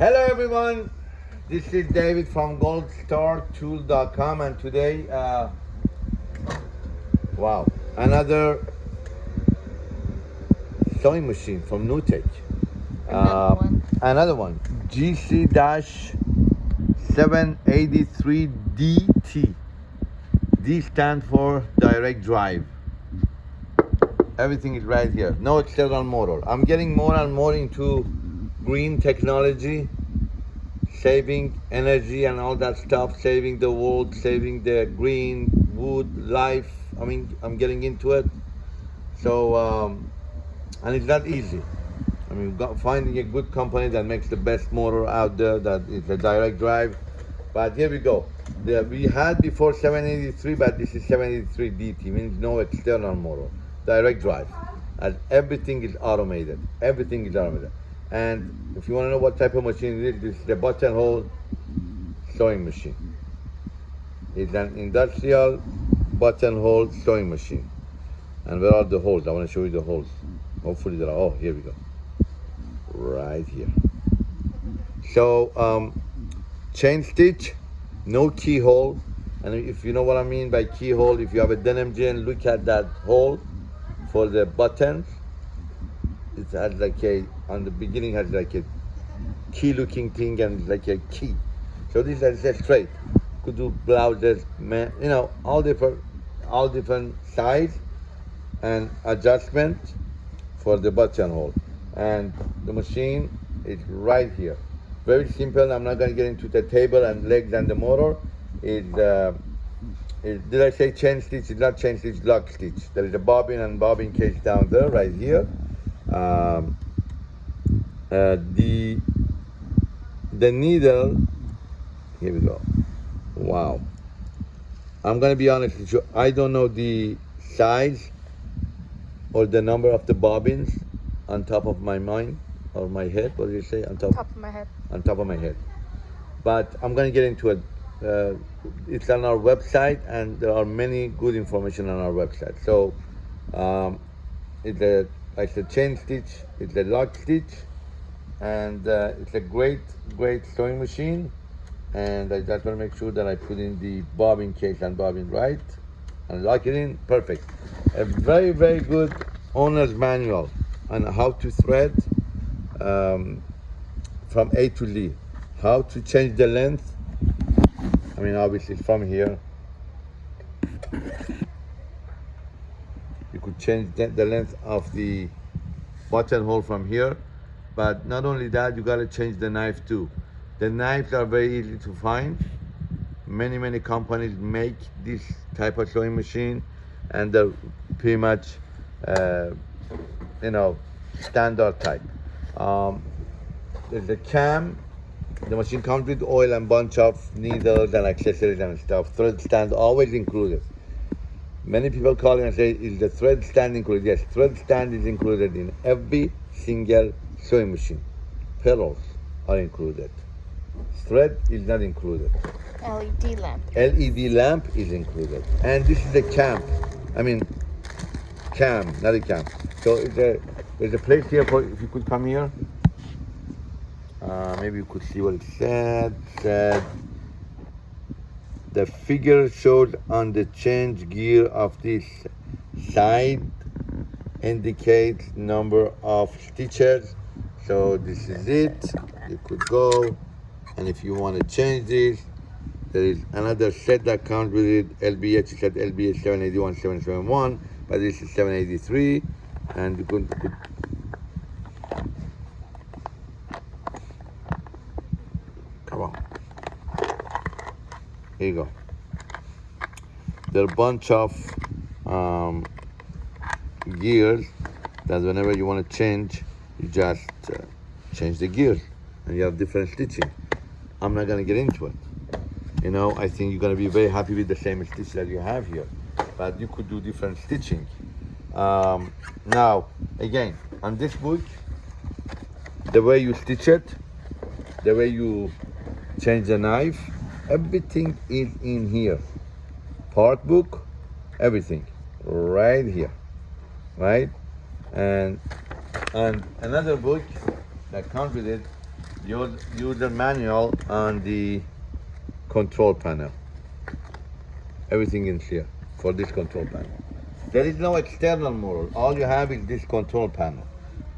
Hello everyone, this is David from goldstartool.com and today, uh, wow, another sewing machine from Newtek. Another one. Another one, GC-783DT. D stands for direct drive. Everything is right here. No external motor. I'm getting more and more into green technology, saving energy and all that stuff, saving the world, saving the green wood life. I mean, I'm getting into it. So, um, and it's not easy. I mean, finding a good company that makes the best motor out there, that is a direct drive. But here we go. The, we had before 783, but this is 783 DT, means no external motor, direct drive. And everything is automated. Everything is automated. And if you want to know what type of machine it is, this is the buttonhole sewing machine. It's an industrial buttonhole sewing machine. And where are the holes? I want to show you the holes. Hopefully there are, oh, here we go. Right here. So, um, chain stitch, no keyhole. And if you know what I mean by keyhole, if you have a denim jean, look at that hole for the buttons. It has like a, on the beginning has like a key looking thing and like a key. So this is just straight. Could do blouses, man, you know, all different, all different size and adjustment for the buttonhole. And the machine is right here. Very simple. I'm not going to get into the table and legs and the motor. Is uh, did I say chain stitch? It's not chain stitch, lock stitch. There is a bobbin and bobbin case down there, right here. Um, uh, the the needle. Here we go. Wow. I'm gonna be honest with you. I don't know the size or the number of the bobbins on top of my mind or my head. What do you say? On top. Top of my head. on top of my head. But I'm going to get into it. Uh, it's on our website, and there are many good information on our website. So um, it's a it's a chain stitch, it's a lock stitch, and uh, it's a great great sewing machine. And I just want to make sure that I put in the bobbin case and bobbin right, and lock it in perfect. A very very good owner's manual on how to thread. Um, from A to Z. How to change the length. I mean, obviously from here. You could change the length of the buttonhole from here. But not only that, you gotta change the knife too. The knives are very easy to find. Many, many companies make this type of sewing machine and they're pretty much, uh, you know, standard type. Um, there's a cam. The machine comes with oil and bunch of needles and accessories and stuff. Thread stand always included. Many people call and say, is the thread stand included? Yes, thread stand is included in every single sewing machine. Pedals are included. Thread is not included. LED lamp. LED lamp is included. And this is a camp. I mean, cam, not a camp. So a, there's a place here for, if you could come here. Uh, maybe you could see what it said. Said the figure showed on the change gear of this side indicates number of stitches. So this is it. You could go, and if you want to change this, there is another set that comes with it. LBH is at LBH 781, 771, but this is 783, and you could, could Come on. Here you go. There are a bunch of um, gears that whenever you want to change, you just uh, change the gears and you have different stitching. I'm not to get into it. You know, I think you're to be very happy with the same stitch that you have here. But you could do different stitching. Um, now, again, on this book, the way you stitch it, the way you change the knife, everything is in here. Part book, everything, right here, right? And and another book that comes with it, use, user manual on the control panel. Everything in here for this control panel. There is no external model. All you have is this control panel.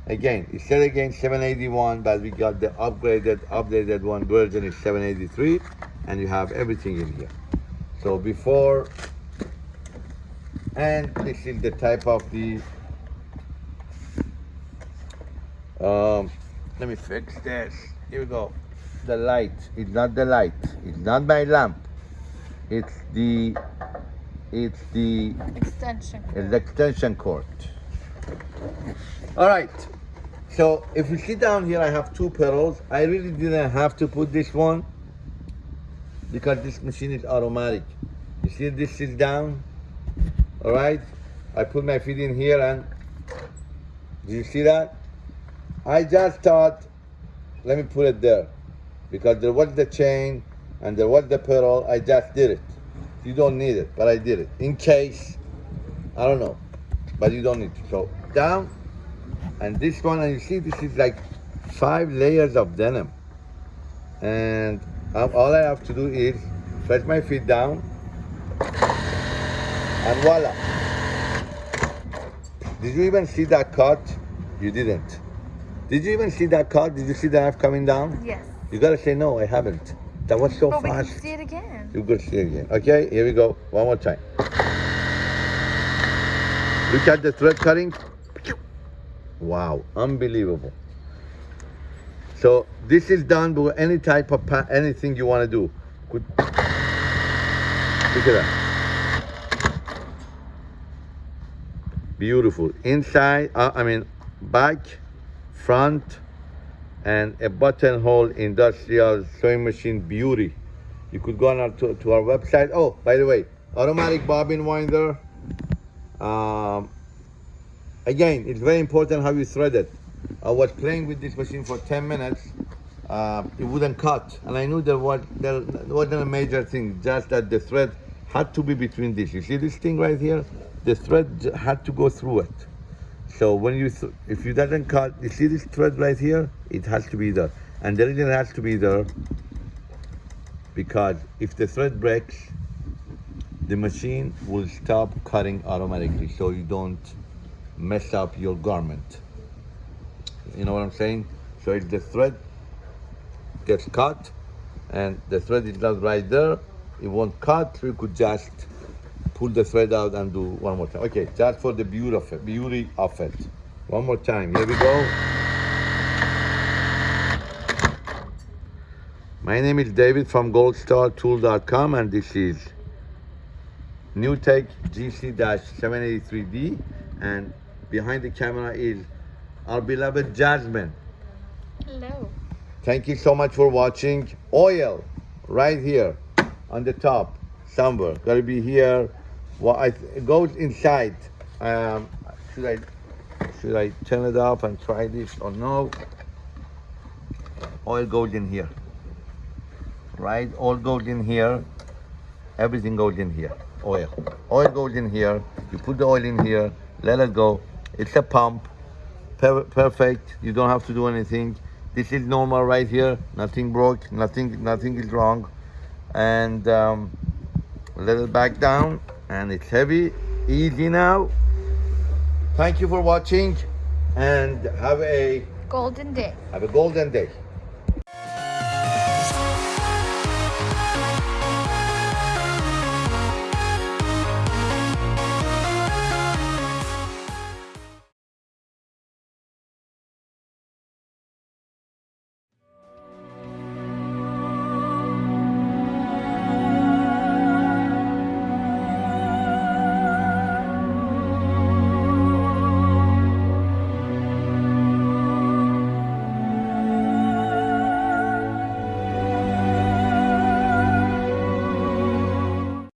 Again, it said again 781, but we got the upgraded, updated one version is 783, and you have everything in here. So before, and this is the type of the, um, let me fix this. Here we go. The light. It's not the light. It's not my lamp. It's the, it's the Extension. is the extension cord. All right. So if you see down here, I have two pedals. I really didn't have to put this one because this machine is automatic. You see this is down. All right. I put my feet in here and do you see that? I just thought, let me put it there because there was the chain and there was the pedal. I just did it. You don't need it, but I did it in case I don't know, but you don't need to. So down, and this one, and you see, this is like five layers of denim, and um, all I have to do is press my feet down, and voila. Did you even see that cut? You didn't. Did you even see that cut? Did you see the knife coming down? Yes. You gotta say no, I haven't. That was so But we can fast. see it again. You could see it again. Okay, here we go. One more time. Look at the thread cutting. Wow, unbelievable. So this is done with any type of pa- anything you want to do. Could look at that. Beautiful. Inside, uh, I mean, back, front, and a buttonhole industrial sewing machine beauty. You could go on our, to, to our website. Oh, by the way, automatic bobbin winder. Um, again, it's very important how you thread it. I was playing with this machine for 10 minutes. Uh, it wouldn't cut, and I knew there was there wasn't a major thing. Just that the thread had to be between this. You see this thing right here? The thread had to go through it. So when you, if you doesn't cut, you see this thread right here? It has to be there. And the reason it has to be there, because if the thread breaks, the machine will stop cutting automatically so you don't mess up your garment. You know what I'm saying? So if the thread gets cut and the thread is not right there, it won't cut. You could just pull the thread out and do one more time. Okay, just for the beauty of it. Beauty of it. One more time. Here we go. My name is David from goldstartool.com and this is NewTek GC-783D and behind the camera is our beloved Jasmine. Hello. Thank you so much for watching. Oil right here on the top somewhere. Gotta be here. Well, I, it goes inside. Um, should I should I turn it off and try this or no? Oil goes in here. Right? Oil goes in here. Everything goes in here. Oil. Oil goes in here. You put the oil in here. Let it go. It's a pump. Per- perfect. You don't have to do anything. This is normal right here. Nothing broke. Nothing. Nothing is wrong. And um, let it back down. And it's heavy. Easy now. Thank you for watching. And have a Golden day. have a golden day.